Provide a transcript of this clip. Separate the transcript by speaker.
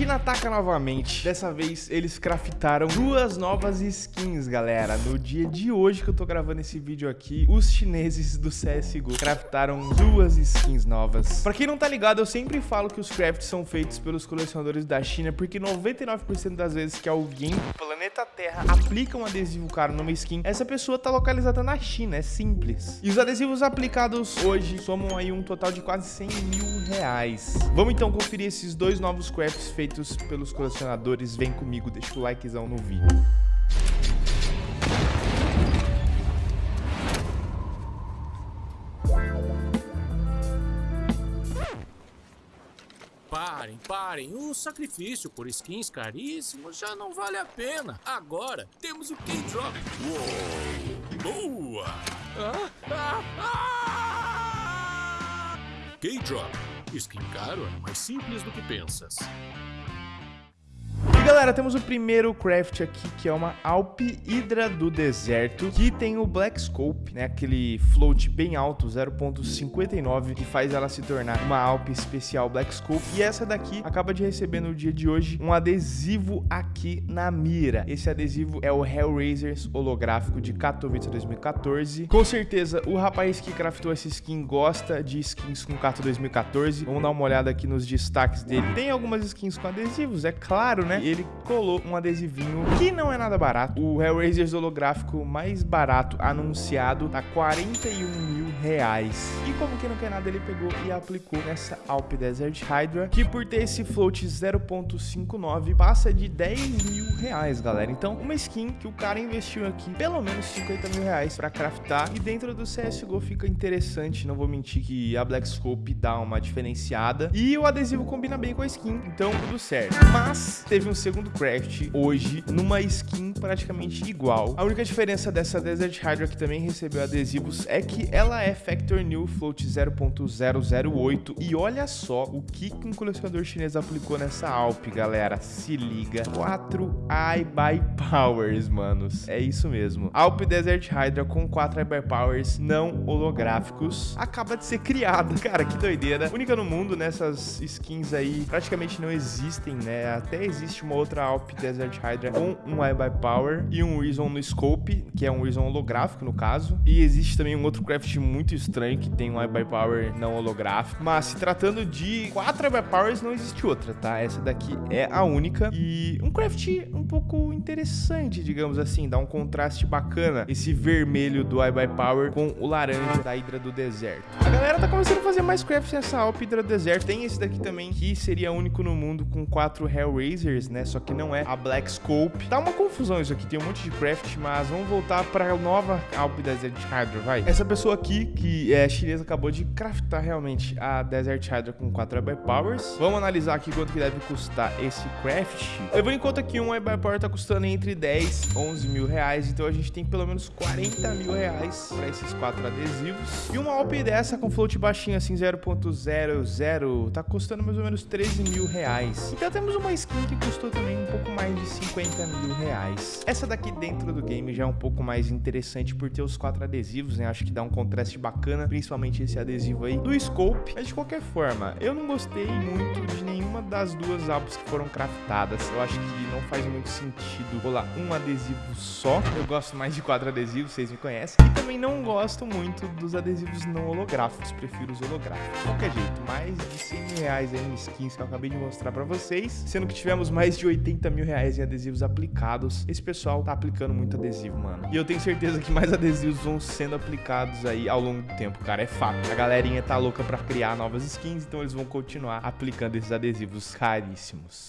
Speaker 1: China ataca novamente. Dessa vez, eles craftaram duas novas skins, galera. No dia de hoje que eu tô gravando esse vídeo aqui, os chineses do CSGO craftaram duas skins novas. Pra quem não tá ligado, eu sempre falo que os crafts são feitos pelos colecionadores da China, porque 99% das vezes que alguém do planeta Terra aplica um adesivo caro numa skin, essa pessoa tá localizada na China, é simples. E os adesivos aplicados hoje somam aí um total de quase 100 mil reais. Vamos então conferir esses dois novos crafts feitos pelos colecionadores. Vem comigo, deixa o likezão no vídeo.
Speaker 2: Parem, parem. O sacrifício por skins caríssimos já não vale a pena. Agora temos o K-Drop. Boa! Ah, ah, ah! K-Drop. Skin é mais simples do que pensas.
Speaker 1: Galera, temos o primeiro craft aqui, que é uma Alp Hydra do deserto, que tem o Black Scope, né, aquele float bem alto, 0.59, que faz ela se tornar uma Alp especial Black Scope. E essa daqui acaba de receber no dia de hoje um adesivo aqui na mira. Esse adesivo é o Hellraisers holográfico de Katowice 2014. Com certeza, o rapaz que craftou essa skin gosta de skins com Kato 2014. Vamos dar uma olhada aqui nos destaques dele. Tem algumas skins com adesivos, é claro, né? ele colou um adesivinho que não é nada barato. O Hellraiser holográfico mais barato anunciado tá 41 mil reais. E como que não quer nada, ele pegou e aplicou nessa Alp Desert Hydra, que por ter esse float 0.59 passa de 10 mil reais, galera. Então, uma skin que o cara investiu aqui pelo menos 50 mil reais pra craftar. E dentro do CSGO fica interessante, não vou mentir que a Black Scope dá uma diferenciada. E o adesivo combina bem com a skin, então tudo certo. Mas teve um segundo craft hoje numa skin praticamente igual. A única diferença dessa Desert Hydra que também recebeu adesivos é que ela é Factor New Float 0.008 e olha só o que um colecionador chinês aplicou nessa Alp, galera. Se liga. 4 iBuy Powers, manos. É isso mesmo. Alp Desert Hydra com 4 iBuy Powers não holográficos acaba de ser criada. Cara, que doideira. Única no mundo nessas skins aí praticamente não existem, né? Até existe uma uma outra Alp Desert Hydra com um Eye by Power e um Reason no Scope, que é um Reason holográfico no caso. E existe também um outro craft muito estranho que tem um Eye by Power não holográfico. Mas se tratando de quatro by Powers, não existe outra, tá? Essa daqui é a única. E um craft um pouco interessante, digamos assim, dá um contraste bacana. Esse vermelho do Eye by Power com o laranja da Hydra do Deserto. A galera tá começando a fazer mais crafts nessa Alp Hydra do Deserto. Tem esse daqui também, que seria único no mundo com quatro Hellraisers, né? Só que não é a Black Scope. Tá uma confusão isso aqui, tem um monte de craft, mas vamos voltar pra nova Alp Desert Hydra, vai. Essa pessoa aqui, que é chinesa, acabou de craftar realmente a Desert Hydra com 4 Eye Powers. Vamos analisar aqui quanto que deve custar esse craft. Levando em conta que um Power tá custando entre 10 e 11 mil reais, então a gente tem pelo menos 40 mil reais pra esses quatro adesivos. E uma Alp dessa com float baixinho assim, 0.00, tá custando mais ou menos 13 mil reais. Então temos uma skin que custou também um pouco mais de 50 mil reais. Essa daqui dentro do game já é um pouco mais interessante por ter os quatro adesivos, né? Acho que dá um contraste bacana, principalmente esse adesivo aí do Scope. Mas de qualquer forma, eu não gostei muito de nenhuma das duas álbuns que foram craftadas. Eu acho que não faz muito sentido rolar um adesivo só. Eu gosto mais de quatro adesivos, vocês me conhecem. E também não gosto muito dos adesivos não holográficos, prefiro os holográficos. De qualquer jeito, mais de 100 mil reais aí em skins que eu acabei de mostrar pra vocês, sendo que tivemos mais de 80 mil reais em adesivos aplicados. Esse pessoal tá aplicando muito adesivo, mano. E eu tenho certeza que mais adesivos vão sendo aplicados aí ao longo do tempo, cara. É fato. A galerinha tá louca pra criar novas skins, então eles vão continuar aplicando esses adesivos caríssimos.